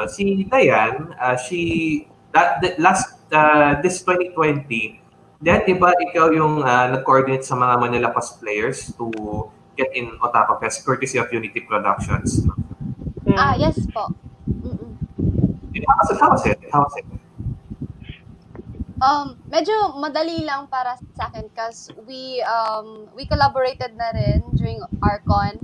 ano, si Dayan, uh, she, that, that last, uh, this 2020, Then, di ba, ikaw yung uh, nag-coordinate sa mga Manila cosplayers to get in Otaku Fest courtesy of Unity Productions? Mm. Ah, yes po. Mm-mm. How was it? How was it? How was it? Um, medyo madali lang para sa akin because we um we collaborated na rin during Arcon.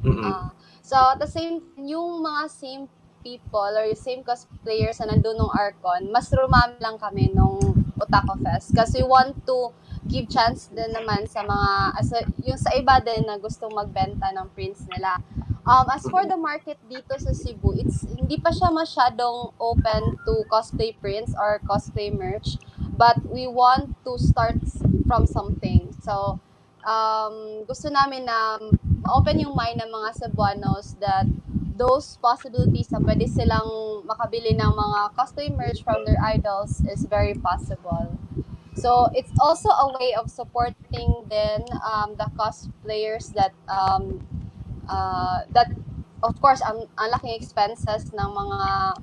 Mm-hmm. Uh, so at the same yung mga same people or yung same cosplayers na nandun nung Arcon, mas rumami lang kami nung Otaku Fest kasi we want to give chance din naman sa mga as a, yung sa iba din na gustong magbenta ng prints nila. Um, as for the market dito sa Cebu, it's hindi pa siya masyadong open to cosplay prints or cosplay merch, but we want to start from something. So, um, gusto namin na open yung mind ng mga Cebuanos that those possibilities na pwede silang makabili ng mga cosplay merch from their idols is very possible. So it's also a way of supporting then um, the cosplayers that um, uh, that of course ang, ang laking expenses ng mga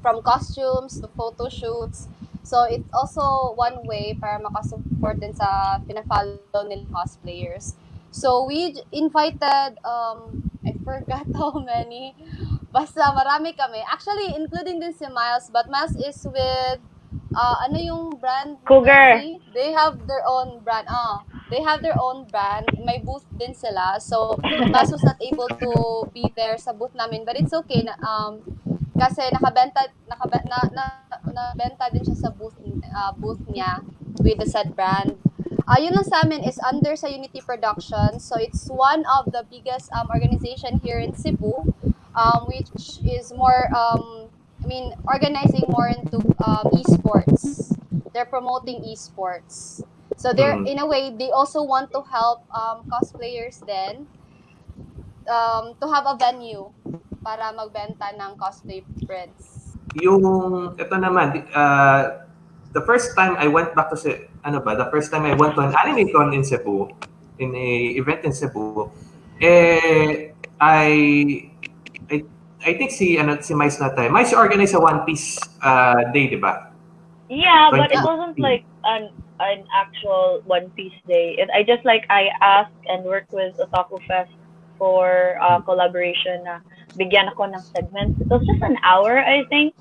from costumes to photo shoots. So it's also one way para makasupport din sa pinafollow nila cosplayers. So we invited um forgot how many. Basta marami kami. Actually including din si Miles, but Miles is with uh, ano yung brand? Cougar. They have their own brand. Ah, they have their own brand. May booth din sila. So, Bas was not able to be there sa booth namin. But it's okay. Na, um, kasi nakabenta, nakabenta, na, na, nabenta din siya sa booth, uh, booth niya with the said brand. Uh, yun lang sa amin is under sa Unity Productions. So, it's one of the biggest um, organization here in Cebu, um, which is more, um, I mean, organizing more into um, esports. They're promoting esports. So they're mm. in a way they also want to help um, cosplayers then um, to have a venue para magbenta ng cosplay prints. Yung ito naman uh, the first time I went back to ano ba, the first time I went to an anime con in Cebu, in a event in Cebu, eh I I I think si ano si Mais na tayo. Mais organized a One Piece uh, day, di ba? Yeah, but it wasn't like an an actual One Piece day. It, I just like I asked and worked with Otaku Fest for uh, collaboration na bigyan ako ng segments. It was just an hour, I think,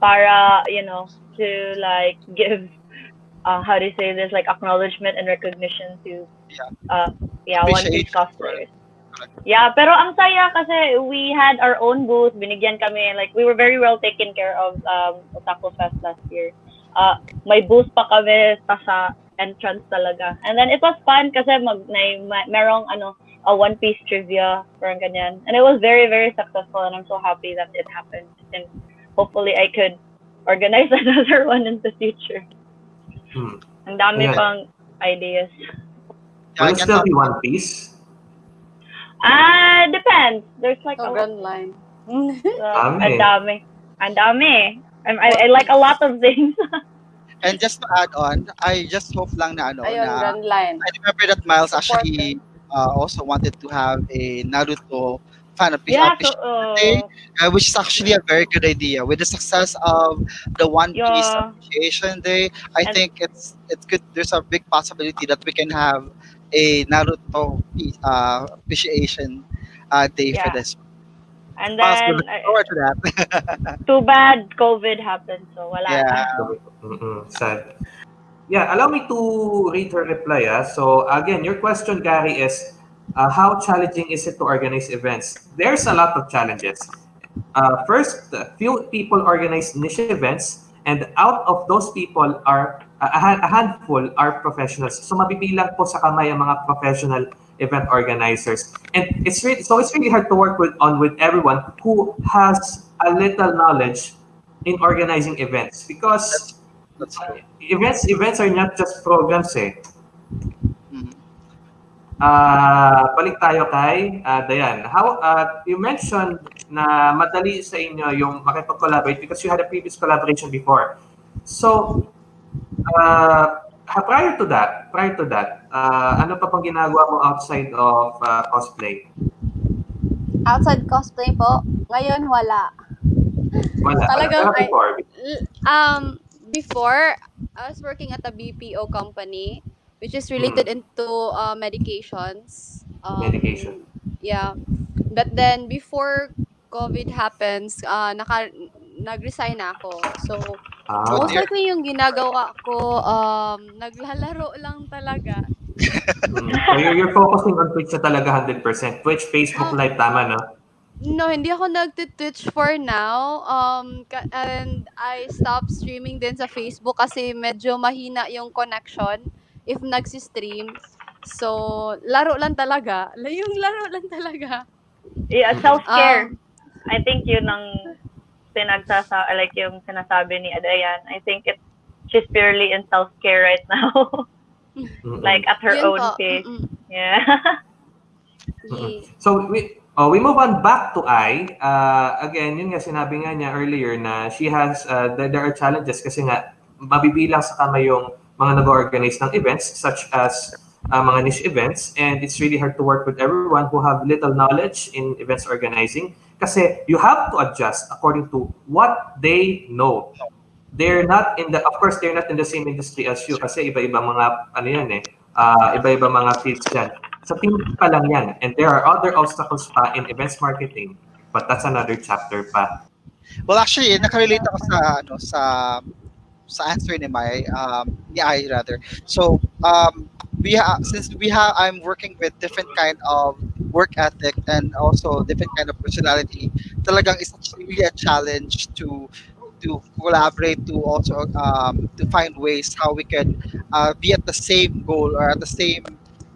para, you know, to like give, uh, how do you say this, like acknowledgement and recognition to, uh, yeah, One Piece cosplayers. Yeah, pero ang saya kasi we had our own booth, binigyan kami, like we were very well taken care of um, Otaku Fest last year uh, may booth pa kami pa sa entrance talaga. And then it was fun kasi mag, may, may merong ano, a One Piece trivia, parang ganyan. And it was very, very successful and I'm so happy that it happened. And hopefully I could organize another one in the future. Hmm. Ang dami yeah. pang ideas. Will it still be One Piece? Ah, uh, depends. There's like oh, a run line. uh, ang dami. Ang dami. I, I like a lot of things. and just to add on, I just hope lang na ano Ayun, na line. I remember that Miles actually uh, also wanted to have a Naruto fan yeah, so, uh, day, uh, which is actually a very good idea. With the success of the One Piece. Appreciation Day, I and, think it's it's good. There's a big possibility that we can have a Naruto uh, appreciation uh, day yeah. for this. And then, look forward to that. too bad COVID happened, so wala yeah. Mm-mm, sad. Yeah, allow me to read her reply. Ah. So again, your question, Gary, is uh, how challenging is it to organize events? There's a lot of challenges. Uh, first, few people organize niche events, and out of those people are a, a handful are professionals. So mabibilang po sa kamay ang mga professional event organizers. And it's really so it's really hard to work with on with everyone who has a little knowledge in organizing events because that's, that's events events are not just programs eh. Uh, balik tayo kay uh, Dayan. How uh, you mentioned na madali sa inyo yung makipag-collaborate because you had a previous collaboration before. So, uh, prior to that, prior to that, uh, ano pa pang ginagawa mo outside of uh, cosplay? Outside cosplay po? Ngayon, wala. Wala. Talagang Pero before, um before I was working at a BPO company which is related into uh, medications. Um, Medication. Yeah. But then before COVID happens, uh, naka nag-resign na ako. So, ah, most dear. likely yung ginagawa ko, um, naglalaro lang talaga. mm. so you're, you're focusing on Twitch na talaga 100%. Twitch, Facebook Live, tama, no? No, hindi ako nag-Twitch for now. Um, and I stopped streaming din sa Facebook kasi medyo mahina yung connection if nagsi-stream. So, laro lang talaga. La- Yung laro lang talaga. Yeah, self-care. Um, I think yun ang pinagsasa like yung sinasabi ni Adayan. I think it she's purely in self-care right now. Like at her yun own po. pace. Mm-mm. Yeah. Yeah. So we oh, we move on back to I. Uh, again, yun nga sinabi nga niya earlier na she has uh, there, there are challenges kasi nga mabibilang sa kamay yung mga nag-organize ng events such as uh, mga niche events and it's really hard to work with everyone who have little knowledge in events organizing kasi you have to adjust according to what they know. They're not in the of course they're not in the same industry as you kasi iba-iba mga ano yan eh uh, iba-iba mga fields yan. Sa team pa lang yan. And there are other obstacles pa in events marketing. But that's another chapter pa. Well, actually, nakarelate ako sa ano sa sa answer ni Mai, um, ni I rather. So, um, we have since we have I'm working with different kind of work ethic and also different kind of personality. Talagang it's really a challenge to to collaborate to also um, to find ways how we can uh, be at the same goal or at the same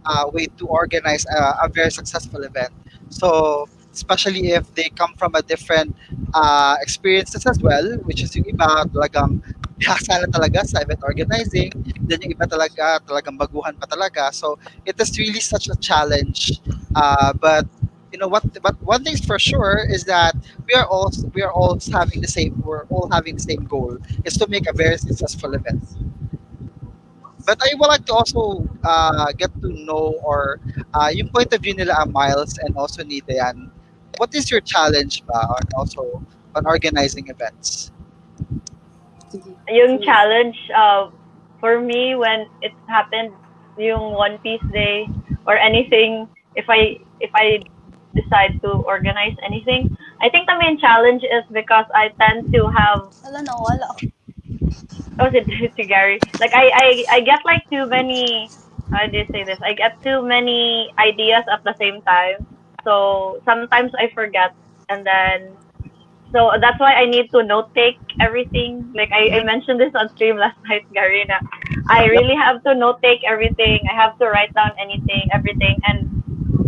uh, way to organize a, a very successful event. So especially if they come from a different uh, experiences as well, which is yung iba talagang bihasa na talaga sa event organizing, then yung iba talaga talagang baguhan pa talaga. So it is really such a challenge. Uh, but you know what? But one thing's for sure is that we are all we are all having the same we're all having the same goal is to make a very successful event. But I would like to also uh, get to know or uh, yung point of view nila ang Miles and also ni Dayan. What is your challenge ba also on organizing events? Yung challenge uh, for me when it happened yung One Piece Day or anything if I if I decide to organize anything I think the main challenge is because I tend to have Wala na, wala. oh si, Gary. Like I, I I get like too many how do you say this? I get too many ideas at the same time. So sometimes I forget and then so that's why I need to note take everything. Like I, I mentioned this on stream last night, Garina. I really have to note take everything. I have to write down anything, everything, and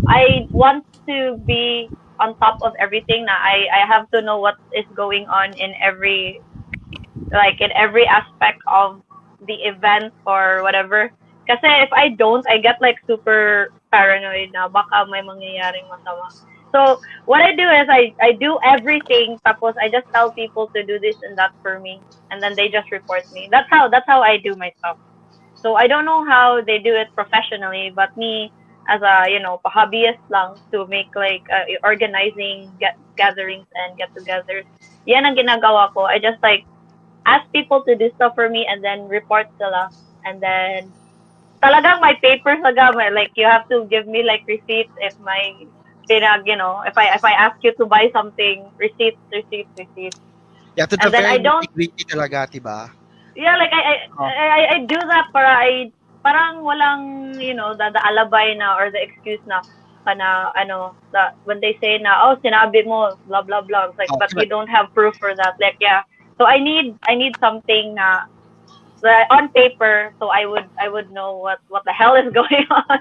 I want to be on top of everything. Now I I have to know what is going on in every like in every aspect of the event or whatever. Because if I don't, I get like super paranoid na baka may mangyayaring masama. So what I do is I, I do everything tapos I just tell people to do this and that for me and then they just report me. That's how that's how I do my stuff. So I don't know how they do it professionally but me as a you know hobbyist lang to make like uh, organizing get gatherings and get-togethers. Yan ang ginagawa ko. I just like ask people to do stuff for me and then report sila and then talagang my papers my, like you have to give me like receipts if my pinag you know if I if I ask you to buy something receipts receipts receipts Yeah, to And the then I don't- nitty-gritty talaga, diba? yeah like I I, Oh. I, I- I do that para I parang walang you know the, the alibay na or the excuse na kana ano the, when they say na oh sinabi mo blah blah blah. It's like Oh, but we don't have proof for that. Like yeah. So I need I need something na that on paper so I would I would know what what the hell is going on.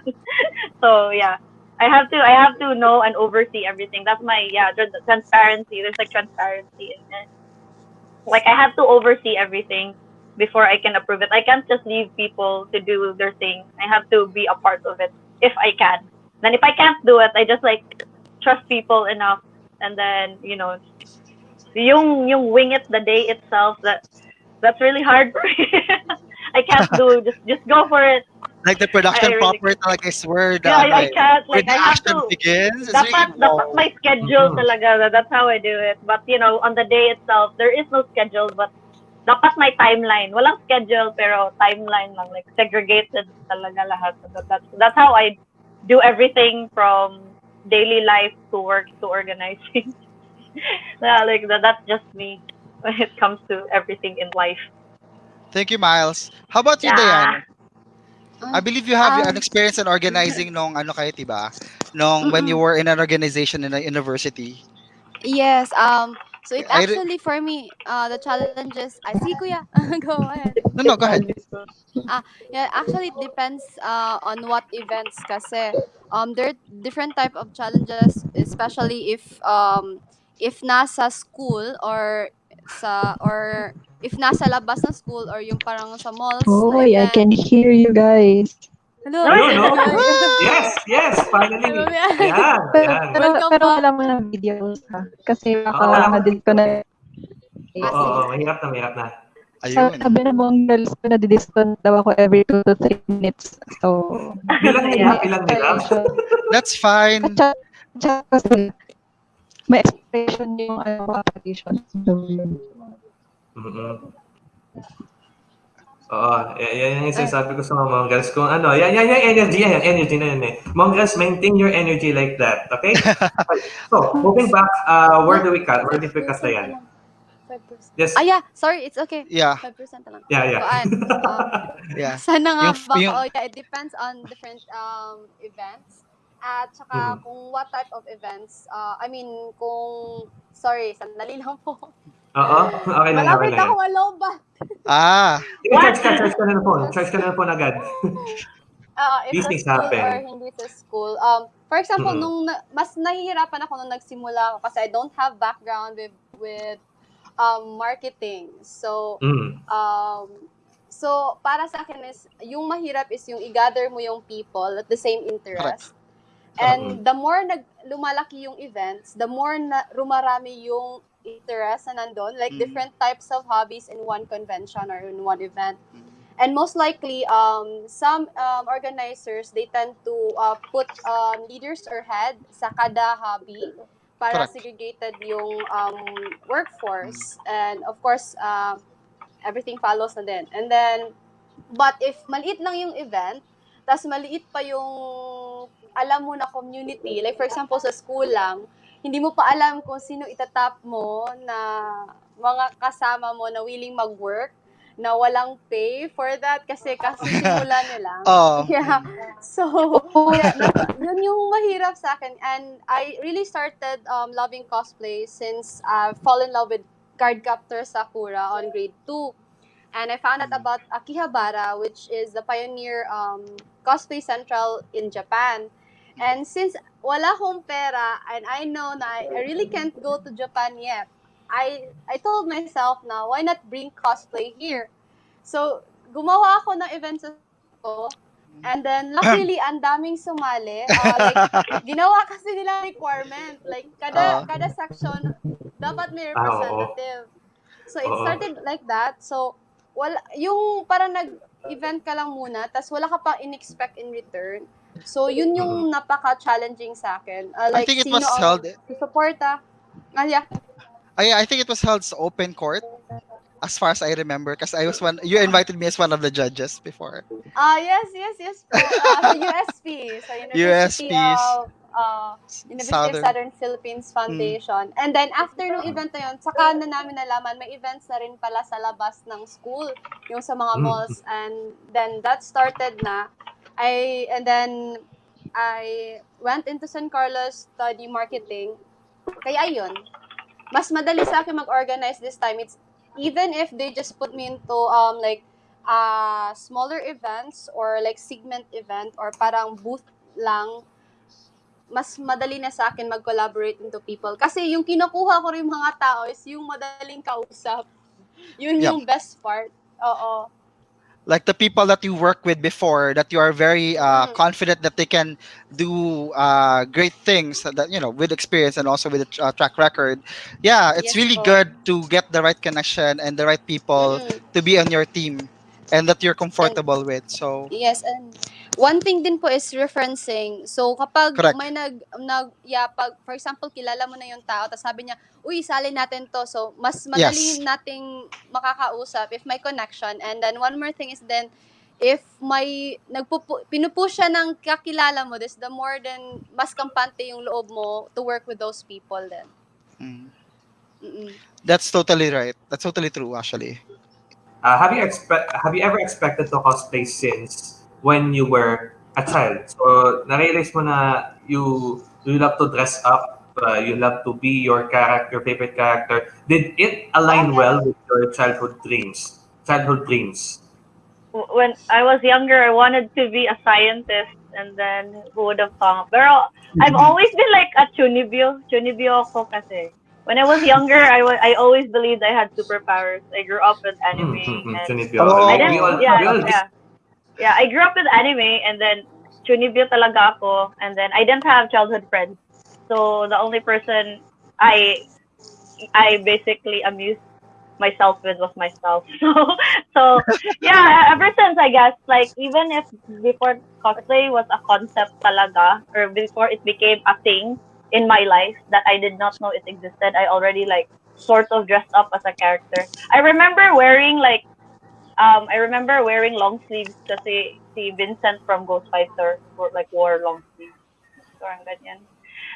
So yeah I have to I have to know and oversee everything that's my yeah transparency there's like transparency in it like I have to oversee everything before I can approve it. I can't just leave people to do their thing. I have to be a part of it if I can. Then if I can't do it, I just like trust people enough and then, you know, yung yung wing it the day itself that that's really hard for me. I can't do just just go for it. Like the production I really proper talaga is where the, Yeah, I, I like, can't. Like, I have to. begins. Dapat, really, dapat may schedule Mhm. talaga. That's how I do it. But, you know, on the day itself, there is no schedule, but dapat may timeline. Walang schedule, pero timeline lang. Like, segregated talaga lahat. That, that's, that's how I do everything from daily life to work to organizing. yeah, like, that, that's just me when it comes to everything in life. Thank you, Miles. How about you, Yeah. Diane? I believe you have Um, an experience in organizing nung ano kayo, diba? Nung when you were in an organization in a university. Yes. Um. So it I actually for me, uh, the challenges. I see, kuya. Go ahead. No, no, go ahead. Yeah, actually it depends uh, on what events kasi um there are different type of challenges especially if um if nasa school or sa or if nasa labas ng school or yung parang sa malls Oh, na I can hear you guys. Hello. Ayun, no? Yes, yes, finally. Hello, Yan, Pero, yan. pero, Welcome pero wala mo ng videos ha. Kasi baka wala mo. ma-delete ko na. Oo, oo, mahirap na, mahirap na. Ayun. Sabi ng mga girls ko na didistant daw ako every 2 to 3 minutes. So, Bilang hirap, bilang hirap. That's fine. At saka- at saka kasi may expression yung ano, application. So, yun. mm Oo, y- yan yung sinasabi ko sa mga girls. Kung ano, yan, yan, yung energy, yan, yung energy na yun eh. Mga girls, maintain your energy like that, okay? so, moving back, uh, where do we cut? Where did we cut na yan? 5%. Yes, Ah, yeah. Sorry, it's okay. Yeah, 5% na lang. yeah, yeah. Kuan, uh, yeah. Sana nga Yung- baka, yung- oh, yeah, it depends on different um, events. At saka Mhm. kung what type of events. Uh, I mean, kung, sorry, sandali lang po. Oo, okay lang, okay Malapit lang. ako alobat. Ah, Sige, charge ka, charge ka na ng phone. Charge ka na ng phone agad. Uh, if These things happen. or hindi sa school. Um, for example, Mhm. nung na- mas nahihirapan ako nung nagsimula ako kasi I don't have background with with um, marketing. So, Mm. um, so para sa akin is yung mahirap is yung i-gather mo yung people at the same interest. And the more nag lumalaki yung events, the more na rumarami yung interest na nandun, like Mm. different types of hobbies in one convention or in one event. And most likely, um, some um, organizers, they tend to uh, put um, leaders or head sa kada hobby para Correct. segregated yung um, workforce. And of course, um, everything follows na din. And then, but if maliit lang yung event, tas maliit pa yung alam mo na community, like for example sa school lang, hindi mo pa alam kung sino itatap mo na mga kasama mo na willing mag-work, na walang pay for that kasi kasimula nila. oh. Yeah. So, yeah, yun yung mahirap sa akin. And I really started um, loving cosplay since I fall in love with Cardcaptor Sakura on grade 2. And I found out about Akihabara, which is the pioneer um, cosplay central in Japan. And since wala akong pera and I know na I really can't go to Japan yet, I I told myself na why not bring cosplay here? So, gumawa ako ng event sa ko. And then, luckily, ang daming sumali. Uh, like, ginawa kasi nila requirement. Like, kada, Oo. kada section, dapat may Ah, representative. So, it started like that. So, wala, yung parang nag-event ka lang muna, tas wala ka pa in-expect in return. So, yun yung napaka-challenging sa akin. Uh, I like, think it was held- susuporta. Ah, yeah. I, I think it was held sa open court, as far as I remember, because I was one. You invited me as one of the judges before. Ah, yes, yes, yes. Po. Uh, sa USP. Sa University USPs. of uh, University Southern. of Southern Philippines Foundation. And then, after nung event na yun, saka na namin nalaman, may events na rin pala sa labas ng school, yung sa mga Mm. malls. And then, that started na. I, and then, I went into San Carlos, study marketing. Kaya ayun, mas madali sa akin mag-organize this time. It's even if they just put me into um like uh, smaller events or like segment event or parang booth lang, mas madali na sa akin mag-collaborate into people. Kasi yung kinukuha ko rin mga tao is yung madaling kausap. Yun Yep. yung best part. Oo. Like the people that you work with before, that you are very uh, Mm. confident that they can do uh, great things. That you know, with experience and also with a uh, track record. Yeah, it's Yes really po. good to get the right connection and the right people Mm. to be on your team. and that you're comfortable with. So, Yes, and one thing din po is referencing. So, kapag Correct. may nag, nag, yeah, pag, for example, kilala mo na yung tao, tapos sabi niya, uy, sali natin to. So, mas madali Yes. nating makakausap if may connection. And then, one more thing is then, if may, nagpupu, pinupush siya ng kakilala mo, this the more than, mas kampante yung loob mo to work with those people then. mm, Mm-mm. that's totally right. That's totally true, actually. Uh, have you expect have you ever expected to cosplay since when you were a child? So na-realize mo na you you love to dress up, uh, you love to be your character, your favorite character. Did it align well with your childhood dreams? Childhood dreams. When I was younger, I wanted to be a scientist, and then who would have thought? Pero I've always been like a chunibyo. Chunibyo ako kasi. When I was younger, I wa- I always believed I had superpowers. I grew up with anime. Mm, mm, and Chunibyo. Oh. I didn't, we all, yeah, we all yeah. Yeah, I grew up with anime and then chunibyo talaga ako and then I didn't have childhood friends. So the only person I I basically amused myself with was myself. So so yeah, ever since I guess like even if before cosplay was a concept talaga or before it became a thing in my life that I did not know it existed, I already like sort of dressed up as a character. I remember wearing like um, I remember wearing long sleeves kasi si Vincent from Ghostfighter wore, like wore long sleeves. Parang ganyan.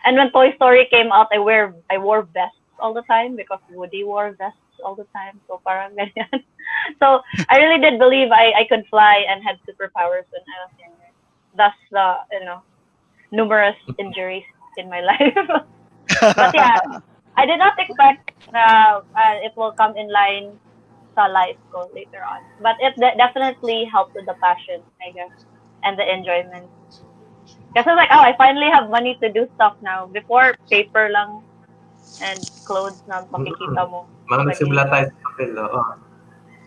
And when Toy Story came out, I wear I wore vests all the time because Woody wore vests all the time. So parang ganyan. so I really did believe I, I could fly and had superpowers when I was younger. Thus the you know numerous injuries in my life. but yeah, I did not expect na uh, it will come in line sa life ko later on. But it de- definitely helped with the passion, I guess, and the enjoyment. Kasi like, oh, I finally have money to do stuff now. Before, paper lang and clothes na makikita mo. Mga nagsimula tayo sa papel. Oo.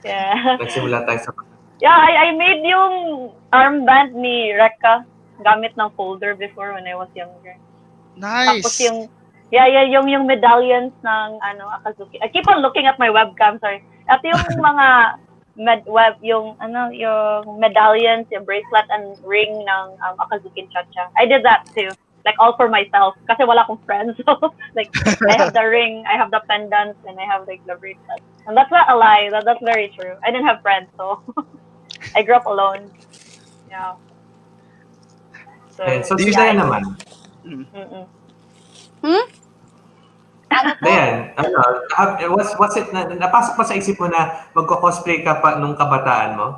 Yeah. Nagsimula tayo sa papel. Yeah, I, I made yung armband ni Rekka gamit ng folder before when I was younger. Nice. Tapos yung Yeah, yeah, yung yung medallions ng ano Akazuki. I keep on looking at my webcam, sorry. At yung mga med web yung ano yung medallions, yung bracelet and ring ng um, Akazuki Chacha. I did that too. Like all for myself kasi wala akong friends. So like I have the ring, I have the pendants and I have like the bracelet. And that's not a lie. That, that's very true. I didn't have friends, so I grew up alone. Yeah. So, Okay, so yeah, si naman. Mm-mm. Ano po? Ano, have, was, was it, na, napasok pa sa isip mo na magko-cosplay ka pa nung kabataan mo?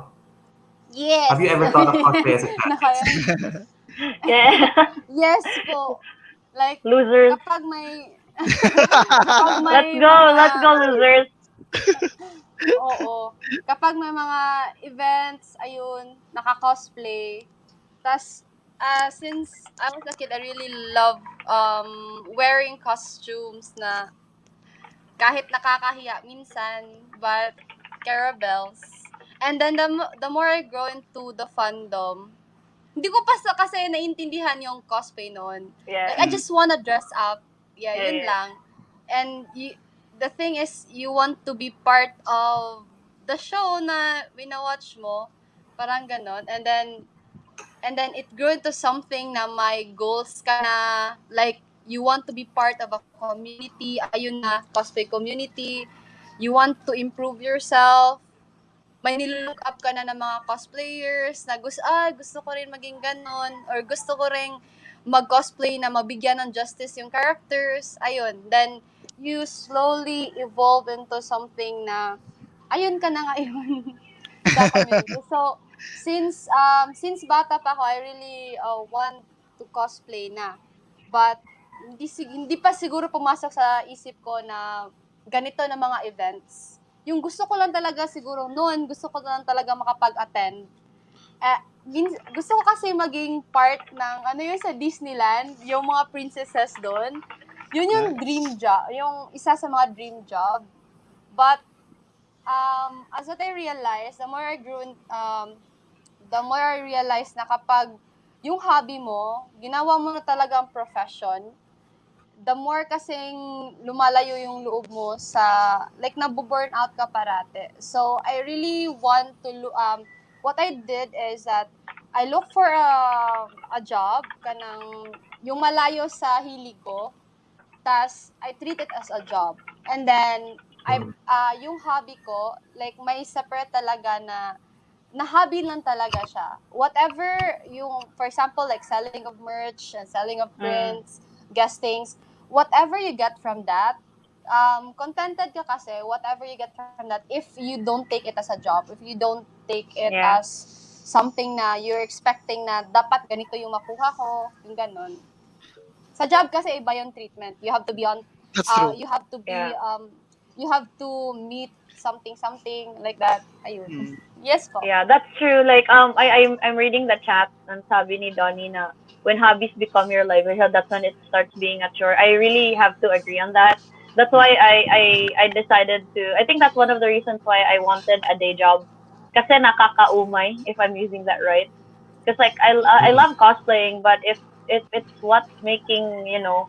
Yes. Have you ever thought of cosplay as a child? Naka- Yeah. yes po. Like, Losers. kapag may... kapag may Let's go. mga- Let's go, losers. Oo. Kapag may mga events, ayun, naka-cosplay. Tapos, uh, since I was a kid, I really love um, wearing costumes na kahit nakakahiya minsan, but caravels. And then the, the more I grow into the fandom, hindi ko pa sa kasi naintindihan yung cosplay noon. Yeah. Like, I just wanna dress up. Yeah, Yeah, yun yeah. lang. And you, the thing is, you want to be part of the show na winawatch mo. Parang ganon. And then, and then it grew into something na may goals ka na, like, you want to be part of a community, ayun na, cosplay community. You want to improve yourself. May nilook up ka na ng mga cosplayers na gusto, ah, gusto ko rin maging ganon. Or gusto ko rin mag-cosplay na mabigyan ng justice yung characters. Ayun. Then, you slowly evolve into something na, ayun ka na ngayon. So, since, um, since bata pa ako, I really uh, want to cosplay na. But, hindi, sig- hindi pa siguro pumasok sa isip ko na ganito na mga events. Yung gusto ko lang talaga siguro noon, gusto ko lang talaga makapag-attend. Eh, gusto ko kasi maging part ng, ano yun sa Disneyland, yung mga princesses doon. Yun yung Nice. dream job, yung isa sa mga dream job. But, um, as what I realized, the more I grew, um, the more I realized na kapag yung hobby mo, ginawa mo na talagang profession, the more kasing lumalayo yung loob mo sa, like, nabu-burn out ka parate. So, I really want to, um, what I did is that I look for a, a job, kanang, yung malayo sa hilig ko, tas I treat it as a job. And then, I, ah yung hobby ko, like, may separate talaga na, na hobby lang talaga siya. Whatever yung, for example, like selling of merch and selling of Mm. prints, guestings, whatever you get from that, um, contented ka kasi, whatever you get from that, if you don't take it as a job, if you don't take it Yeah. as something na you're expecting na dapat ganito yung makuha ko, yung ganun. Sa job kasi iba yung treatment. You have to be on, That's uh, true. you have to be, Yeah. um, you have to meet something, something like that. Ayun. Mm. Yes po. Yeah, that's true. Like, um, I, I'm, I'm reading the chat and sabi ni Donnie na when hobbies become your livelihood, that's when it starts being a chore. I really have to agree on that. That's why I, I, I decided to, I think that's one of the reasons why I wanted a day job. Kasi nakakaumay, if I'm using that right. Because like, I, I love cosplaying, but if, if it's what's making, you know,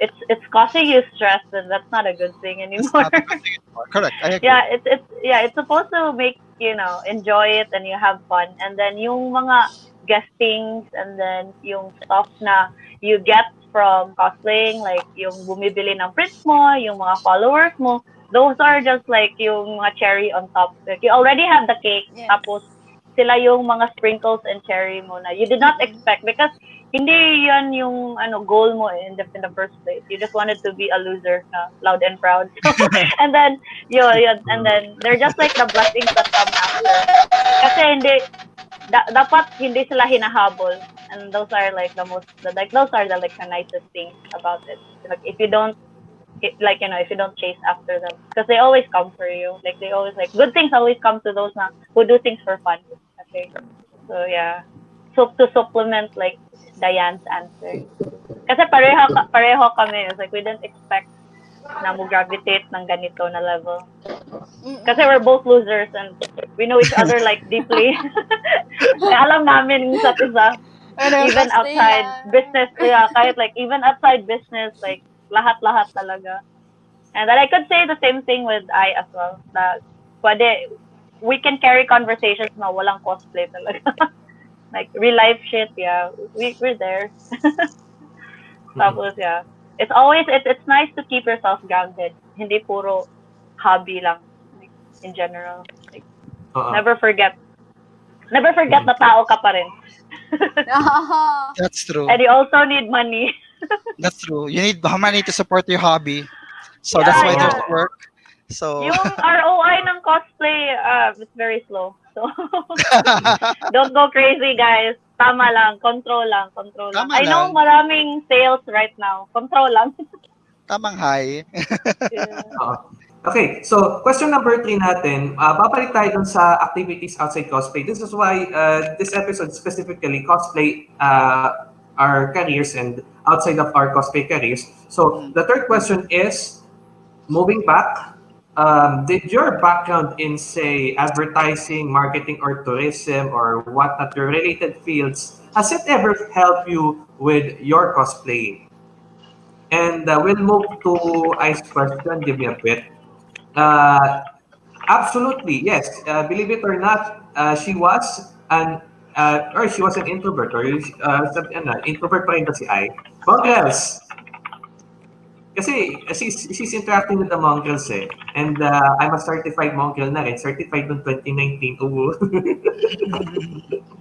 it's, it's causing you stress, then that's not a good thing It's anymore. not a good thing anymore. Correct. I agree. yeah, it's it's yeah, it's supposed to make you know enjoy it and you have fun, and then yung mga guestings and then yung stuff na you get from cosplaying, like yung bumibili ng prints mo, yung mga followers mo, those are just like yung mga cherry on top. Like you already have the cake, Yes. tapos sila yung mga sprinkles and cherry mo na you did not Mhm. expect because hindi yan yung ano goal mo in the, in the first place. You just wanted to be a loser na loud and proud. and then yun, yun, and then they're just like the blessings that come after. Kasi hindi da- dapat hindi sila hinahabol. And those are like the most the, like those are the like the nicest things about it. Like if you don't it, like you know if you don't chase after them because they always come for you like they always like good things always come to those na who do things for fun okay so yeah so to supplement like Diane's answer kasi pareho pareho kami it's like we didn't expect na mo gravitate ng ganito na level kasi we're both losers and we know each other like deeply alam namin isa't isa even outside business, yeah, kahit like even outside business, like lahat-lahat talaga. And then I could say the same thing with I as well. Na pwede, we can carry conversations na walang cosplay talaga. like real life shit, yeah, we we're there. Tapos yeah, it's always it's it's nice to keep yourself grounded. Hindi puro hobby lang like, in general. Like, Oo. never forget. Never forget na tao ka pa rin. Uh-huh. That's true. And you also need money. That's true. You need money to support your hobby. So Yeah, that's why yeah. there's work. So Yung ROI ng cosplay, uh, it's very slow. So, don't go crazy, guys. Tama lang. Control lang. Control lang. Tama I know lang. maraming sales right now. Control lang. tamang high. Yeah. Okay, so question number three natin, uh, babalik tayo dun sa activities outside cosplay. This is why uh, this episode specifically cosplay uh, our careers and outside of our cosplay careers. So the third question is, moving back, um, did your background in say advertising, marketing, or tourism, or what not your related fields, has it ever helped you with your cosplaying? And uh, we'll move to Ice question. Give me a bit. Uh, absolutely, yes. Uh, believe it or not, uh, she was an uh, or she was an introvert or uh, sabi, ano, introvert pa rin ba si Ai? Mongrels! Kasi she's, she's interacting with the mongrels eh. And uh, I'm a certified mongrel na rin. Certified noong 2019. Oo.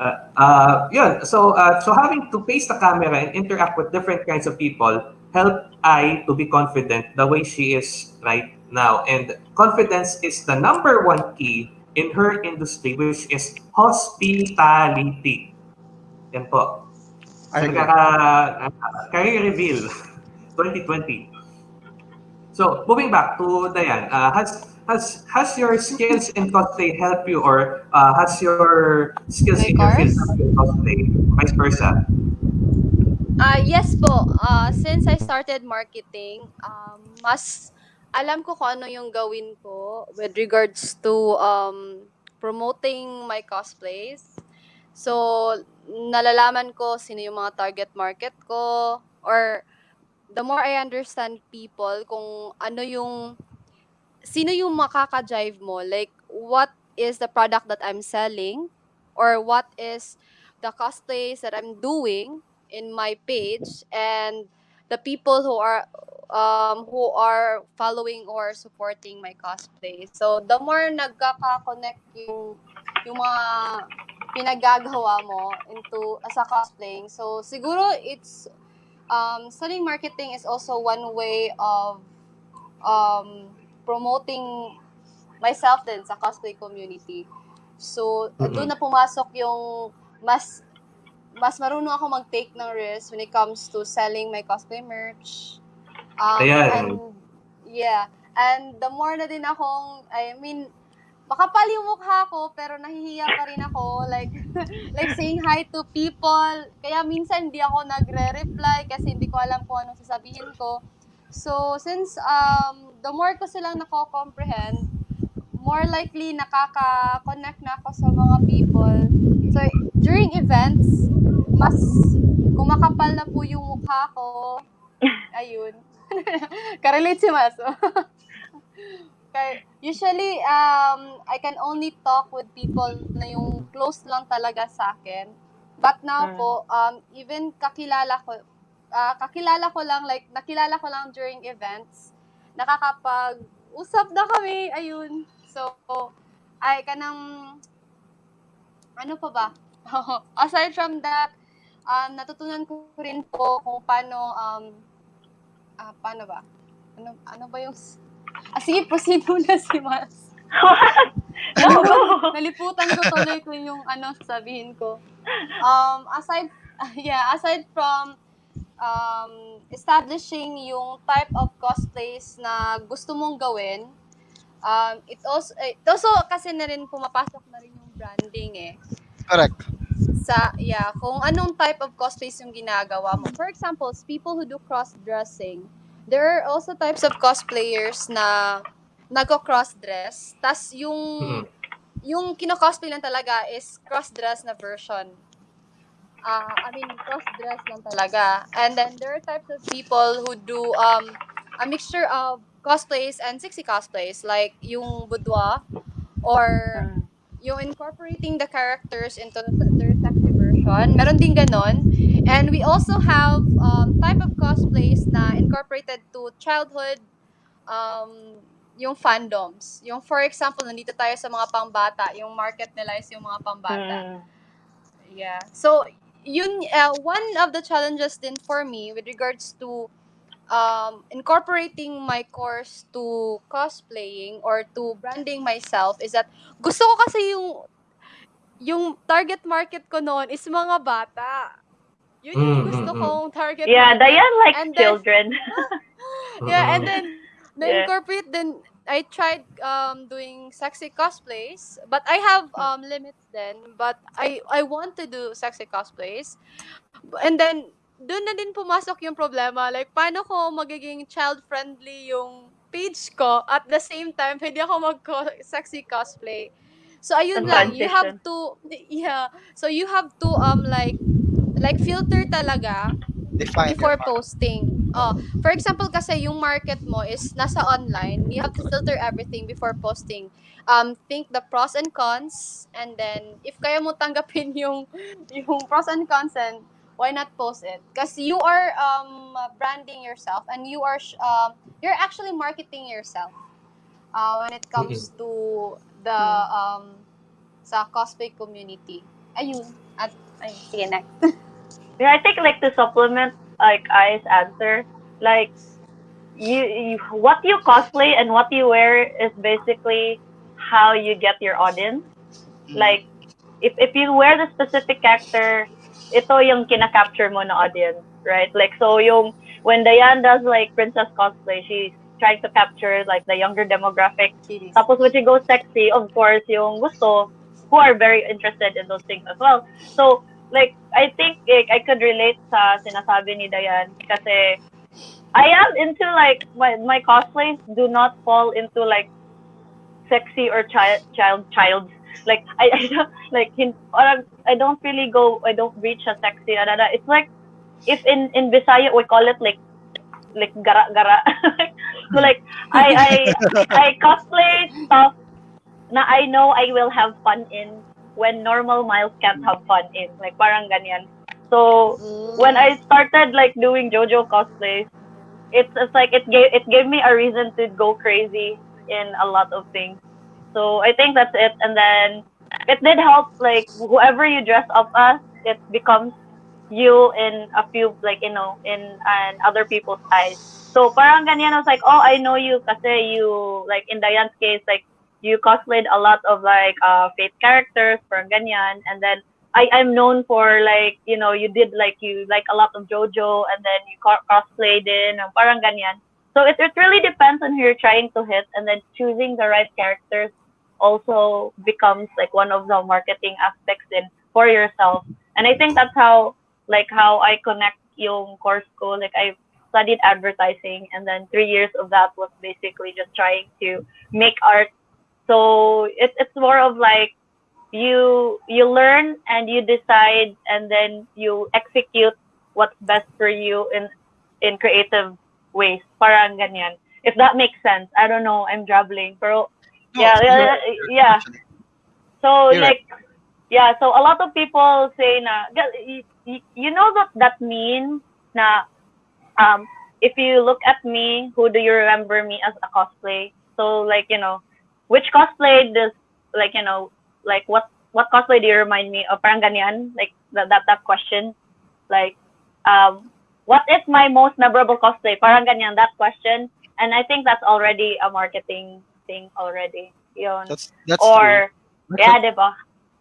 Uh, uh, yun. So, uh, so having to face the camera and interact with different kinds of people helped I to be confident the way she is right now. And confidence is the number one key in her industry, which is hospitality. Yan po. Agree. Nagkaka, career reveal 2020. So, moving back to Diane, uh, has has has your skills in cosplay helped you, or uh, has your skills in your field cosplay, vice versa? Ah, yes po. Ah, since I started marketing, um, mas alam ko kung ano yung gawin ko with regards to um, promoting my cosplays. So, nalalaman ko sino yung mga target market ko or the more I understand people kung ano yung sino yung makaka-drive mo like what is the product that I'm selling or what is the cosplays that I'm doing in my page and the people who are um who are following or supporting my cosplay. So the more nagkaka-connect yung yung mga pinagagawa mo into as a cosplaying. So siguro it's um selling marketing is also one way of um promoting myself din sa cosplay community. So Mhm. doon na pumasok yung mas mas marunong ako mag-take ng risk when it comes to selling my cosplay merch. Um, Ayan. And, yeah. And the more na din akong, I mean, makapal yung mukha ko, pero nahihiya pa rin ako. Like, like saying hi to people. Kaya minsan hindi ako nagre-reply kasi hindi ko alam kung anong sasabihin ko. So, since um, the more ko silang nako-comprehend, more likely nakaka-connect na ako sa mga people. So, during events, mas kumakapal na po yung mukha ko. Ayun. Karelate si Maso. Kaya, usually, um, I can only talk with people na yung close lang talaga sa akin. But now Mm. po, um, even kakilala ko, ah, kakilala ko lang, like, nakilala ko lang during events, nakakapag-usap na kami, ayun. So, ay, kanang, ano pa ba? Aside from that, um, natutunan ko rin po kung paano, um, ah, paano ba? Ano, ano ba yung, ah, sige, proceed muna si Mas. no, no. Naliputan ko tuloy ko yung ano sasabihin ko. Um, aside, yeah, aside from um, establishing yung type of cosplays na gusto mong gawin, um, it also, it also kasi na rin pumapasok na rin yung branding eh. Correct. Sa, yeah, kung anong type of cosplays yung ginagawa mo. For example, people who do cross-dressing, there are also types of cosplayers na nagko-cross-dress. Tas yung Mhm. yung kino-cosplay lang talaga is cross-dress na version. Ah, I mean, cross-dress lang talaga. And then there are types of people who do um a mixture of cosplays and sexy cosplays like yung boudoir or yung incorporating the characters into their sexy version. Meron din ganon. And we also have um, type of cosplays na incorporated to childhood um, yung fandoms. Yung for example, nandito tayo sa mga pangbata, yung market nila is yung mga pambata. Mm. Yeah. So, yun, uh, one of the challenges din for me with regards to um, incorporating my course to cosplaying or to branding myself is that gusto ko kasi yung yung target market ko noon is mga bata. Yun yung Mm, gusto mm, mm. kong target Yeah, market. Diane likes And then- children. Yeah, and then Yeah. na-incorporate then I tried um doing sexy cosplays, but I have um limits then, but I I want to do sexy cosplays. And then doon na din pumasok yung problema, like paano ko magiging child-friendly yung page ko at the same time hindi ako mag sexy cosplay. So ayun lang, you have to yeah. So you have to um like like filter talaga Define before posting. Oh, for example kasi yung market mo is nasa online, you have to filter everything before posting. Um think the pros and cons and then if kaya mo tanggapin yung yung pros and cons and why not post it? Kasi you are um branding yourself and you are um you're actually marketing yourself. Uh, when it comes to the um sa cosplay community. Ayun. At ay, you next. Yeah, I think like to supplement like I's answer, like you, you what you cosplay and what you wear is basically how you get your audience. Mm. Like if if you wear the specific character, ito yung kina-capture mo na audience, right? Like so yung when Diane does like princess cosplay, she's trying to capture like the younger demographic Series. Tapos when she goes sexy, of course, yung gusto, who are very interested in those things as well. So, like, I think like, I could relate sa sinasabi ni Dayan kasi I am into like, my, my cosplays do not fall into like sexy or child, child, child. Like, I, I don't, like, hin, parang, I don't really go, I don't reach a sexy, da. It's like, if in, in Bisaya, we call it like like gara-gara. so like I I I cosplay stuff na I know I will have fun in when normal Miles can't mm. have fun in. Like parang ganyan. So mm. when I started like doing JoJo cosplays, it's it's like it gave it gave me a reason to go crazy in a lot of things. So I think that's it. And then it did help like whoever you dress up as, it becomes you in a few like you know in and other people's eyes. So parang ganyan I was like, oh I know you kasi you like in Diane's case like you cosplayed a lot of like uh fate characters parang ganyan and then I I'm known for like you know you did like you like a lot of JoJo and then you co- cosplayed in and parang ganyan. So it it really depends on who you're trying to hit and then choosing the right characters also becomes like one of the marketing aspects in for yourself. And I think that's how like how I connect yung course ko. Like I studied advertising and then three years of that was basically just trying to make art. So it, it's more of like you you learn and you decide and then you execute what's best for you in in creative ways. Parang ganyan. If that makes sense. I don't know. I'm drabbling. Pero No, yeah, yeah, yeah. So You're like yeah, so a lot of people say na y- y- you know that that means na um if you look at me, who do you remember me as a cosplay? So like, you know, which cosplay does like, you know, like what what cosplay do you remind me of? Parang ganyan, like that that, that question. Like um what is my most memorable cosplay? Parang ganyan that question. And I think that's already a marketing thing already. Yun. That's that's or true. yeah, diba?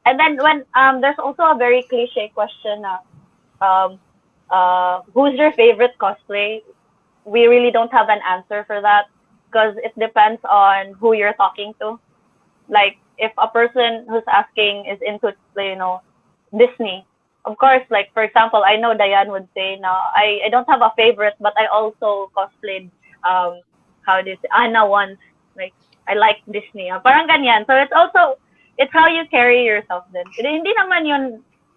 And then when um there's also a very cliche question na um uh who's your favorite cosplay? We really don't have an answer for that because it depends on who you're talking to. Like if a person who's asking is into you know Disney, of course, like for example, I know Diane would say, "No, I, I don't have a favorite, but I also cosplayed um how do you say Anna once. Like I like Disney. ah. Parang ganyan. So it's also it's how you carry yourself then. Hindi naman yun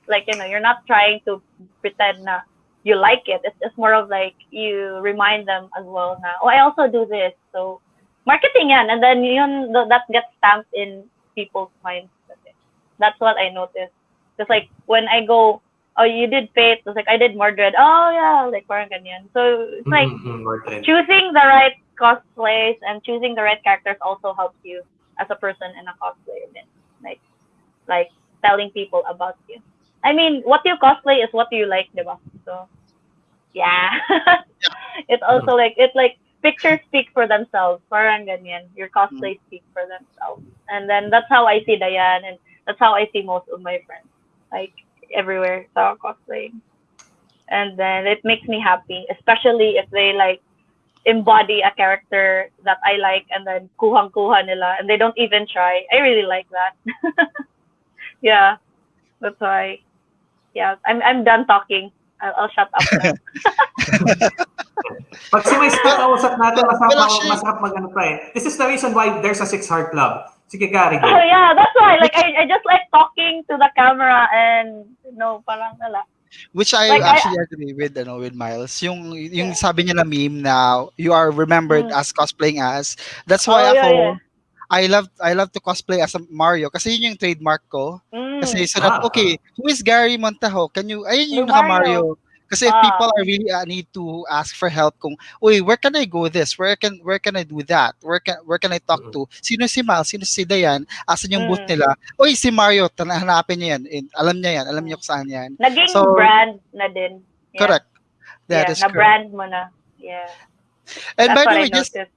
like you know, you're not trying to pretend na you like it. It's just more of like you remind them as well na, oh, I also do this. So marketing yan. And then yun, th- that gets stamped in people's minds. That's what I noticed. Just like when I go, oh, you did Fate. It's like, I did Mordred. Oh, yeah. Like parang ganyan. So it's like, Mhm, choosing the right cosplays and choosing the right characters also helps you as a person and a cosplayer then like like telling people about you i mean what you cosplay is what you like diba? so yeah it's also like it's like pictures speak for themselves parang ganyan your cosplays mm. speak for themselves and then that's how i see Diane and that's how i see most of my friends like everywhere so cosplaying and then it makes me happy especially if they like embody a character that I like and then kuhang-kuha nila and they don't even try. I really like that. yeah. That's why. Yeah, I'm I'm done talking. I'll, I'll shut up now. Pag si Mice kausap natin, masarap, Well, actually- masarap mag-ano pa eh. This is the reason why there's a Six Heart Club. Sige, Gary. go. oh yeah, that's why. Like I, I just like talking to the camera and you know, parang wala. Which I Like, I- actually agree with ano with Miles. Yung yung sabi niya na meme na you are remembered Mm. as cosplaying as. That's why Oh, yeah, ako yeah. I love I love to cosplay as a Mario kasi yun yung trademark ko. Mm. Kasi so that Ah, okay, who is Gary Montajo? Can you ayun yung naka Mario. Mario. Kasi if Ah. people are really uh, need to ask for help kung, uy, where can I go this? Where can where can I do that? Where can where can I talk to? Sino si Mal? Sino si Dayan? Asan yung booth Mm. nila? Uy, si Mario, hanapin niya yan. And alam niya yan. Alam niya kung saan yan. Naging So- brand na din. Yeah. Correct. That yeah, is na correct. brand mo na. Yeah. And That's by the I way, just noticed.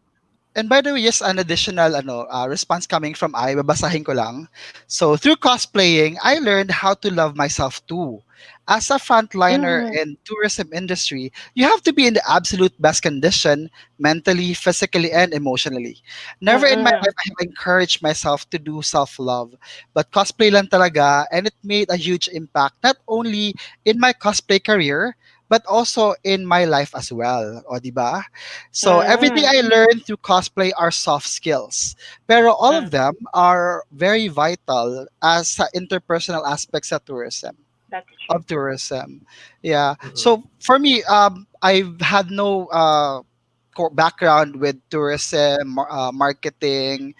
And by the way, just an additional ano, uh, response coming from I, babasahin ko lang. So, through cosplaying, I learned how to love myself too. As a frontliner Mhm. in tourism industry, you have to be in the absolute best condition, mentally, physically, and emotionally. Never in my Mhm. life I have encouraged myself to do self-love. But cosplay lang talaga, and it made a huge impact, not only in my cosplay career, but also in my life as well. O, di ba? So, everything I learned through cosplay are soft skills. Pero all of them are very vital as sa interpersonal aspects of tourism. That's true. of tourism. Yeah. Mhm. So for me, um, I've had no uh, background with tourism, uh, marketing,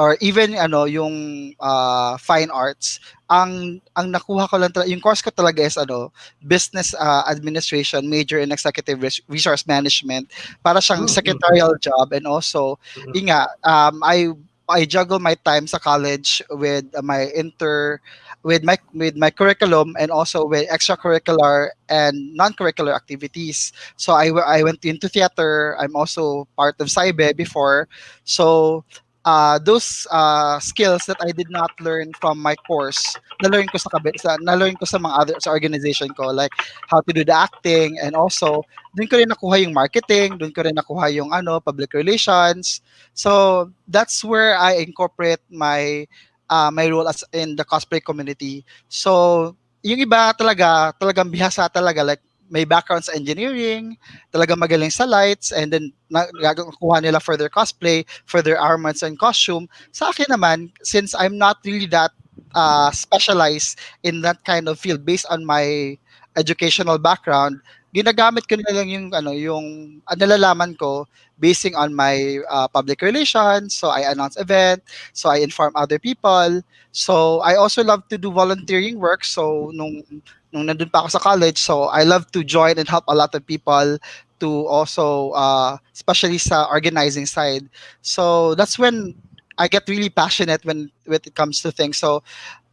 or even ano yung uh, fine arts. Ang ang nakuha ko lang talaga, yung course ko talaga is ano, business uh, administration, major in executive res- resource management. Para siyang Mhm. secretarial job and also Mhm. yun nga, um, I I juggle my time sa college with my inter with my with my curriculum and also with extracurricular and non-curricular activities. So I I went into theater. I'm also part of SAIBE before. So uh, those uh, skills that I did not learn from my course, na-learn ko sa, kabi- sa na-learn ko sa mga other sa organization ko like how to do the acting and also doon ko rin nakuha yung marketing, doon ko rin nakuha yung ano public relations. So that's where I incorporate my uh, my role as in the cosplay community. So yung iba talaga, talagang bihasa talaga like may background sa engineering, talagang magaling sa lights, and then na- nagakuha nila for their cosplay, for their armaments and costume. Sa akin naman, since I'm not really that uh, specialized in that kind of field based on my educational background, ginagamit ko na lang yung ano yung uh, nalalaman ko basing on my uh, public relations. So I announce event so I inform other people. So I also love to do volunteering work. So nung nung nandun pa ako sa college so I love to join and help a lot of people to also uh, especially sa organizing side. So that's when I get really passionate when when it comes to things. So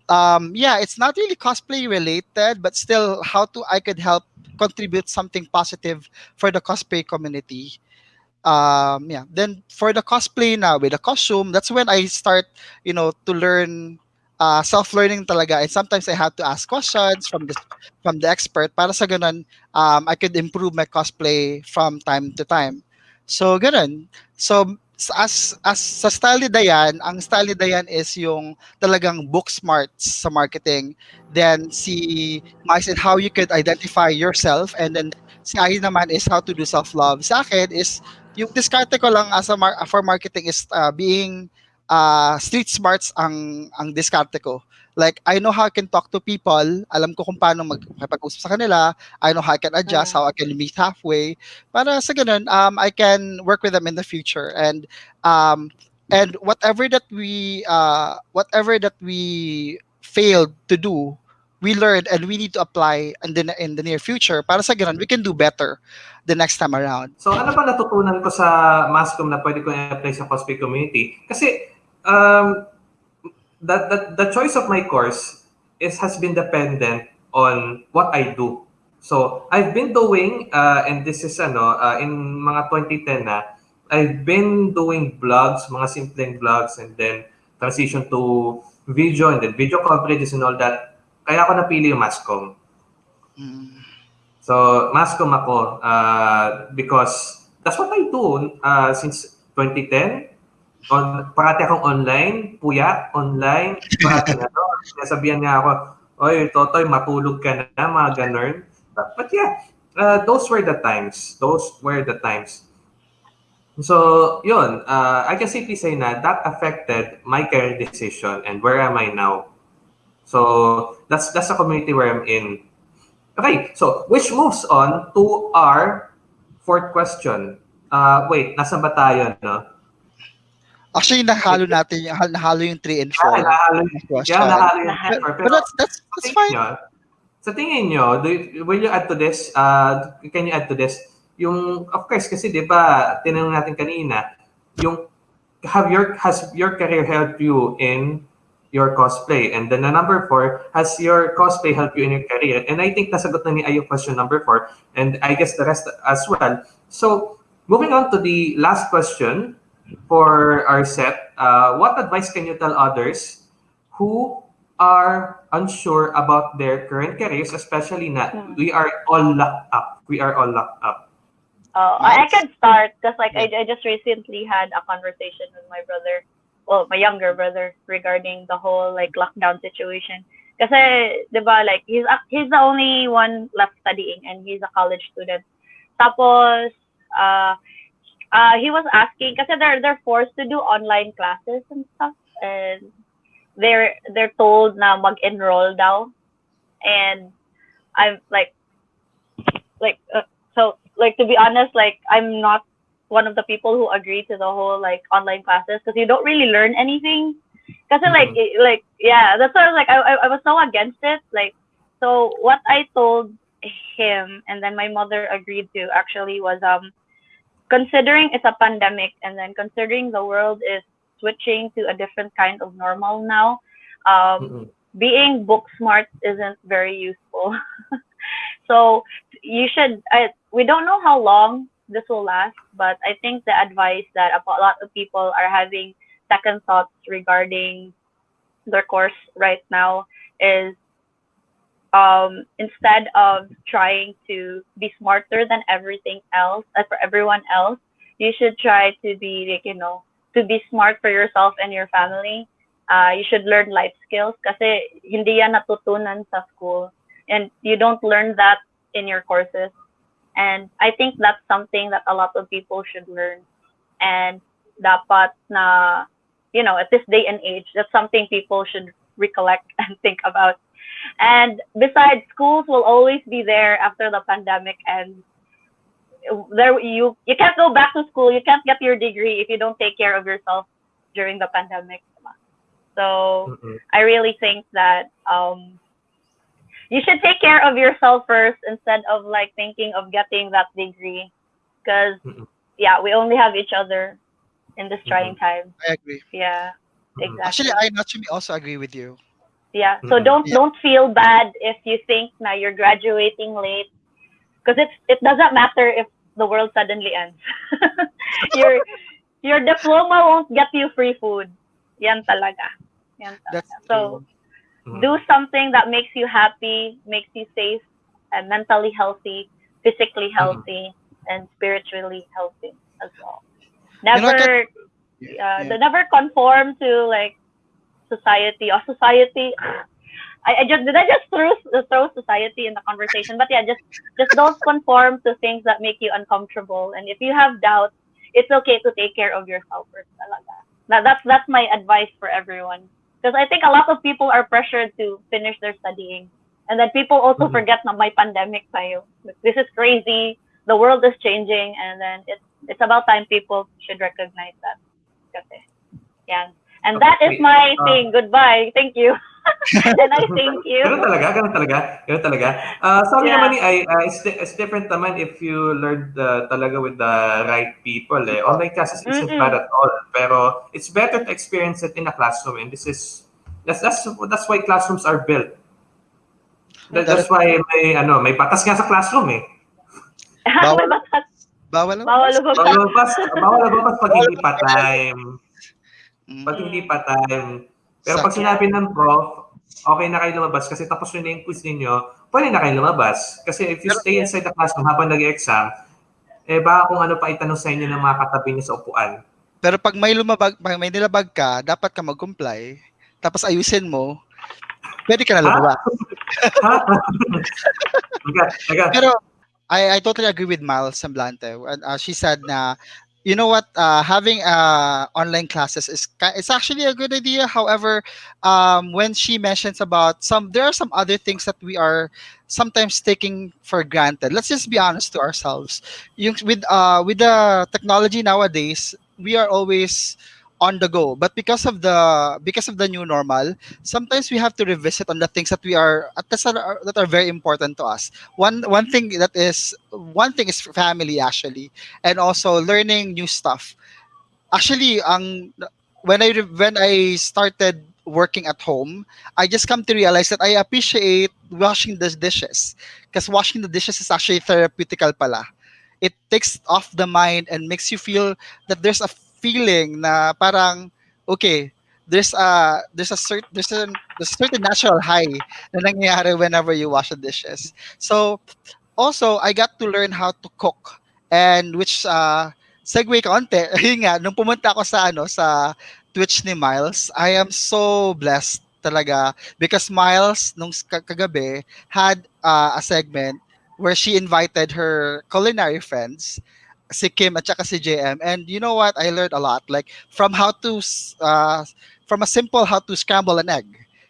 um yeah it's not really cosplay related but still how to i could help contribute something positive for the cosplay community. Um yeah. Then for the cosplay now with the costume that's when i start you know to learn uh, self-learning talaga and sometimes i have to ask questions from the from the expert para sa ganun um, i could improve my cosplay from time to time so ganun so as as sa style ni Dayan, ang style ni Dayan is yung talagang book smarts sa marketing. Then si Mice and how you could identify yourself and then si Ai naman is how to do self-love. Sa akin is yung diskarte ko lang as a mar- for marketing is uh, being uh, street smarts ang ang diskarte ko. Like I know how I can talk to people, alam ko kung paano magpapag-usap sa kanila, I know how I can adjust, how I can meet halfway. Para sa ganun um I can work with them in the future. And um and whatever that we uh whatever that we failed to do we learned and we need to apply in the in the near future. Para sa ganun we can do better the next time around. So ano ba natutunan ko sa Mascom na pwede ko i-apply sa cosplay community? Kasi um, that, that the choice of my course is has been dependent on what I do. So I've been doing uh, and this is ano uh, in mga 2010 na I've been doing vlogs, mga simpleng vlogs and then transition to video and then video coverages and all that. Kaya ako napili yung Mascom. So, mascom ako uh, because that's what I do uh, since 2010. On, parati akong online, puya, online. Parati na to. Sinasabihan niya ako, Oy, Totoy, matulog ka na, mga ganun. But, but yeah, uh, those were the times. Those were the times. So, yun, uh, I can simply say na that affected my career decision and where am I now. So, that's that's the community where I'm in. Okay, so which moves on to our fourth question. Uh, wait, nasa ba tayo, no? Actually nahalo natin nahalo yung 3 and 4 Yeah, nahalo, question. yeah, nahalo yung paper. but Pero that's that's that's tingin fine nyo, sa tingin nyo, do you, will you add to this? Uh, can you add to this? Yung, of course, kasi di ba, tinanong natin kanina, yung, have your, has your career helped you in your cosplay? And then the number four, has your cosplay helped you in your career? And I think nasagot na ni Ayo question number four, and I guess the rest as well. So, moving on to the last question for our set, uh, what advice can you tell others who are unsure about their current careers, especially na Hmm. we are all locked up. We are all locked up. Uh, I I can start because like I, I just recently had a conversation with my brother, well, my younger brother regarding the whole like lockdown situation. Because, di ba, like he's ac- he's the only one left studying and he's a college student. Tapos, uh, uh, he was asking kasi they're they're forced to do online classes and stuff and they're they're told na mag-enroll daw and I'm like, like, uh, so, like, to be honest, like, I'm not one of the people who agree to the whole, like, online classes because you don't really learn anything. Because, like, it- like, yeah, that's why I was like, I, I, I was so against it. Like, so what I told him and then my mother agreed to actually was, um, considering it's a pandemic and then considering the world is switching to a different kind of normal now, um, Mm-mm. being book smart isn't very useful. so you should. I, we don't know how long this will last, but I think the advice that a lot of people are having second thoughts regarding their course right now is um, instead of trying to be smarter than everything else, uh, for everyone else, you should try to be like you know to be smart for yourself and your family. Uh, you should learn life skills kasi hindi yan natutunan sa school. And you don't learn that in your courses. And I think that's something that a lot of people should learn. And dapat na you know at this day and age that's something people should recollect and think about and besides schools will always be there after the pandemic and there you you can't go back to school you can't get your degree if you don't take care of yourself during the pandemic so Mm-mm. I really think that um, you should take care of yourself first instead of like thinking of getting that degree, because yeah, we only have each other in this trying time. I agree. Yeah, Mm-mm. exactly. Actually, I naturally also agree with you. Yeah. So Mhm. don't Yeah. don't feel bad if you think now you're graduating late, because it's it doesn't matter if the world suddenly ends. your your diploma won't get you free food. Yan talaga. Yan talaga. That's so. Mhm. do something that makes you happy, makes you safe, and mentally healthy, physically healthy, and spiritually healthy as well. You know, Never, Yeah. uh, the never conform to like society or society. I, I just did I just throw throw society in the conversation, but yeah, just just don't conform to things that make you uncomfortable. And if you have doubts, it's okay to take care of yourself first. That, that's that's my advice for everyone because I think a lot of people are pressured to finish their studying, and then people also Mhm. forget na may pandemic tayo. This is crazy. The world is changing, and then it's it's about time people should recognize that. Kasi, yan. And that is my uh, thing. Goodbye. Thank you. and I thank you. Ganun talaga, ganun talaga, ganun talaga. Uh, sabi Yeah. naman ni Ai, uh, it's, it's different naman if you learn the, talaga with the right people. Eh. Online classes isn't Mm-mm. bad at all, pero it's better to experience it in a classroom. And this is, that's, that's, that's why classrooms are built. That, that's why may, ano, may batas nga sa classroom eh. Bawal- May batas. Bawal lang. Bawal lumabas. Bawal lumabas, bawal lumabas pag hindi pa time. Mm. Pag hindi pa time. Pero pag sinabi ng prof, okay na kayo lumabas kasi tapos na yung quiz ninyo, pwede na kayo lumabas. Kasi if you stay inside the classroom habang nag-exam, eh baka kung ano pa itanong sa inyo ng mga katabi niyo sa upuan. Pero pag may lumabag, pag may nilabag ka, dapat ka mag-comply. Tapos ayusin mo, pwede ka na lumabas. ha? Taga, taga. Pero I, I totally agree with Miles Semblante. Uh, she said na, you know what, uh, having uh, online classes is it's actually a good idea. However, um, when she mentions about some, there are some other things that we are sometimes taking for granted. Let's just be honest to ourselves. Yung, with uh, with the technology nowadays, we are always on the go. But because of the because of the new normal sometimes we have to revisit on the things that we are at that are, that are very important to us. One one thing that is one thing is family actually and also learning new stuff. Actually ang when i when i started working at home i just come to realize that i appreciate washing the dishes because washing the dishes is actually therapeutical pala. It takes off the mind and makes you feel that there's a feeling na parang okay there's a there's a certain there's a there's a certain natural high na nangyayari whenever you wash the dishes. So also I got to learn how to cook and which uh segue konti yun nga nung pumunta ako sa ano sa Twitch ni Miles I am so blessed talaga because Miles nung kagabi had uh, a segment where she invited her culinary friends si Kim at saka si JM and you know what I learned a lot like from how to uh, from a simple how to scramble an egg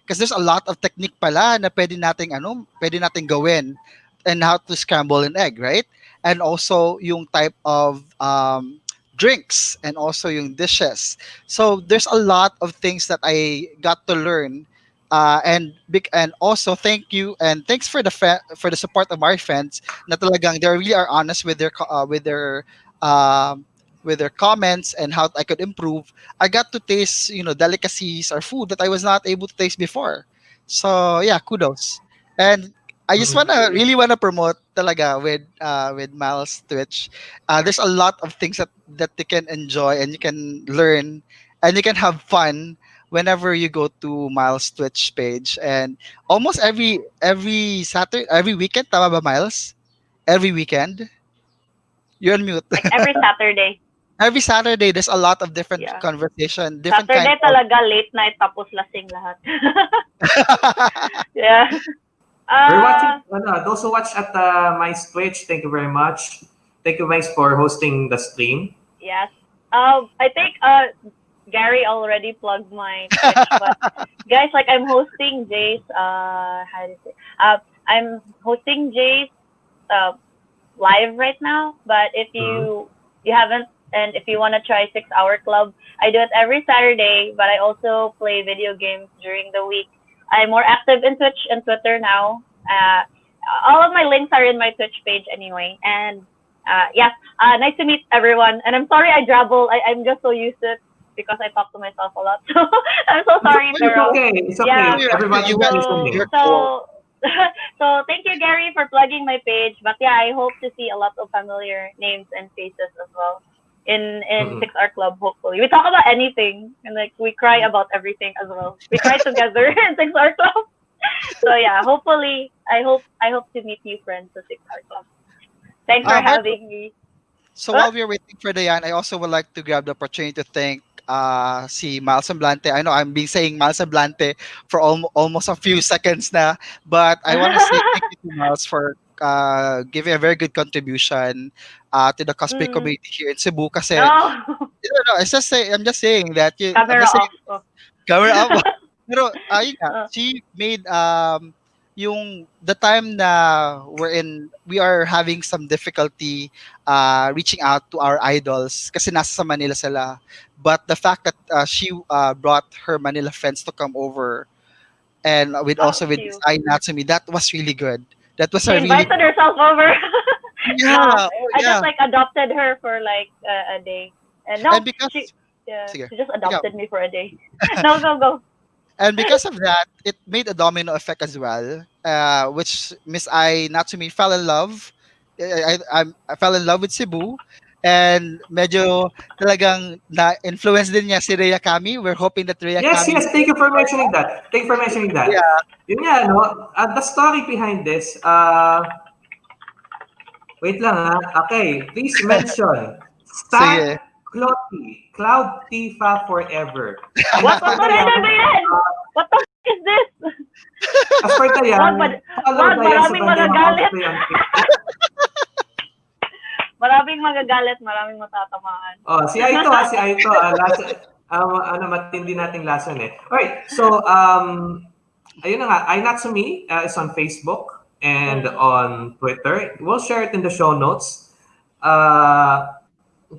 Because there's a lot of technique pala na pwede nating ano, pwede nating gawin and how to scramble an egg, right? And also yung type of um, drinks and also yung dishes. So there's a lot of things that I got to learn. Uh, and big and also thank you and thanks for the for the support of our friends na talagang they really are honest with their uh, with their um, with their comments and how I could improve. I got to taste you know delicacies or food that I was not able to taste before. So yeah, kudos. And I just Mhm. wanna really wanna promote talaga with uh, with Miles Twitch. Uh, there's a lot of things that that you can enjoy and you can learn and you can have fun whenever you go to Miles Twitch page. And almost every every Saturday, every weekend, tama ba Miles? Every weekend. You're on mute. Like every Saturday. every Saturday, there's a lot of different Yeah. conversation, different Saturday kind of talaga late night tapos lasing lahat. yeah. We're Uh, watching, ano, those who watch at uh, my Twitch, thank you very much. Thank you, Mice, for hosting the stream. Yes. Um, I think uh, Gary already plugged my Twitch, but guys, like I'm hosting Jay's. Uh, how do you say? Uh, I'm hosting Jay's uh, live right now. But if you you haven't, and if you want to try Six Hour Club, I do it every Saturday. But I also play video games during the week. I'm more active in Twitch and Twitter now. Uh, all of my links are in my Twitch page anyway, and uh, yeah, uh, nice to meet everyone. And I'm sorry I drabble. I, I'm just so used to it because I talk to myself a lot. So I'm so sorry, It's Pero. okay. It's okay. Yeah. Everybody You is guys- listening. you're So, so thank you, Gary, for plugging my page. But yeah, I hope to see a lot of familiar names and faces as well in in Mhm. Six R Club. Hopefully, we talk about anything and like we cry about everything as well. We cry together in Six R Club. So yeah, hopefully, I hope I hope to meet new friends at Six R Club. Thanks for Uh, Marco- having me. So Huh? while we're waiting for Diane, I also would like to grab the opportunity to thank uh, si Miles Semblante. I know I'm been saying Miles Semblante for almo- almost a few seconds now, but I want to say thank you to Miles for uh, giving a very good contribution uh, to the cosplay Mm. community here in Cebu. Kasi, No, no, no, it's just say, I'm just saying that you, I'm camera just saying, off. Oh. up. Pero Uh. she made um yung the time na we're in we are having some difficulty uh reaching out to our idols kasi nasa sa Manila sila. But the fact that uh, she uh, brought her Manila friends to come over and with Oh, also with. Ai Natsumi, that was really good. That was She a really invited herself over. yeah, No, oh, I yeah. just like adopted her for like uh, a day. And no, and because she, yeah, she just adopted me for a day. no, go go. And because of that, it made a domino effect as well, uh, which Miss I Natsumi fell in love. I, I, I'm- fell in love with Cebu. And medyo talagang na-influence din niya si Rhea Kami. We're hoping that Rhea Yes, Kami... yes. Thank you for mentioning that. Thank you for mentioning that. Yeah. Yun nga, no? Uh, the story behind this, uh, wait lang ha. Okay, please mention Sige. Stan Clotty, Cloud Tifa Forever. What as what per what Dayan- ba yan? What the f- is this? As Wag, wag, follow wag, Dayan sa TikTok. Maraming magagalit, maraming matatamaan. Oh, si Aito ha, si Aito. Uh, last, um, ano, matindi nating lason eh. Alright, so, um, ayun na nga, iNatsumi uh, is on Facebook and on Twitter. We'll share it in the show notes. Uh,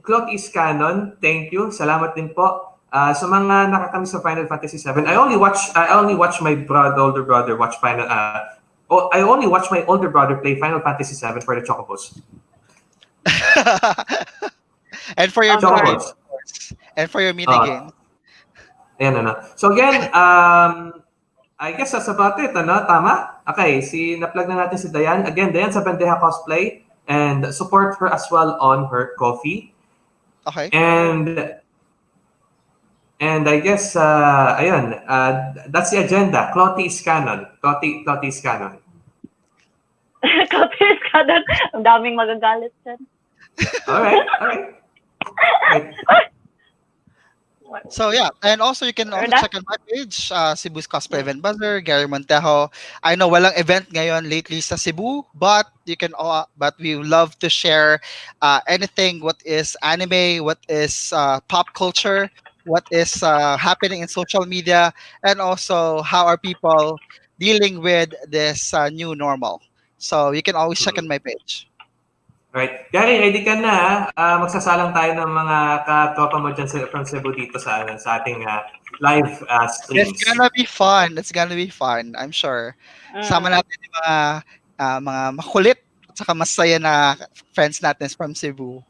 Clock is Canon, thank you. Salamat din po. Uh, sa mga nakakami sa Final Fantasy 7, I only watch I only watch my brother, older brother watch Final uh, oh, I only watch my older brother play Final Fantasy 7 for the Chocobos. and for your mini Chocobos. and for your mini Ah. games. Ayan, ano. So again, um, I guess that's about it, ano? Tama? Okay, si na-plug na natin si Dayan. Again, Dayan sa Bandeja Cosplay and support her as well on her coffee. Okay. And and I guess, uh, ayun, uh, that's the agenda. Clotty is canon. Clotty, Clotty is canon. Kapis ka doon. Ang daming magagalit dyan. All right, all right. Right. So yeah, and also you can also check on my page, uh, Cebu's Cosplay Event Buzzer, Gary Montejo. I know walang event ngayon lately sa Cebu, but you can uh, but we love to share uh, anything. What is anime, what is uh, pop culture? What is uh, happening in social media, and also how are people dealing with this uh, new normal. So you can always check on my page. Right. Gary, ready ka na ha? Ah, magsasalang tayo ng mga katropa mo dyan sa, from Cebu dito sa, ano, sa ating ah, live ah, streams. It's gonna be fun. It's gonna be fun. I'm sure. Sama natin yung mga ah, mga makulit at saka masaya na friends natin from Cebu.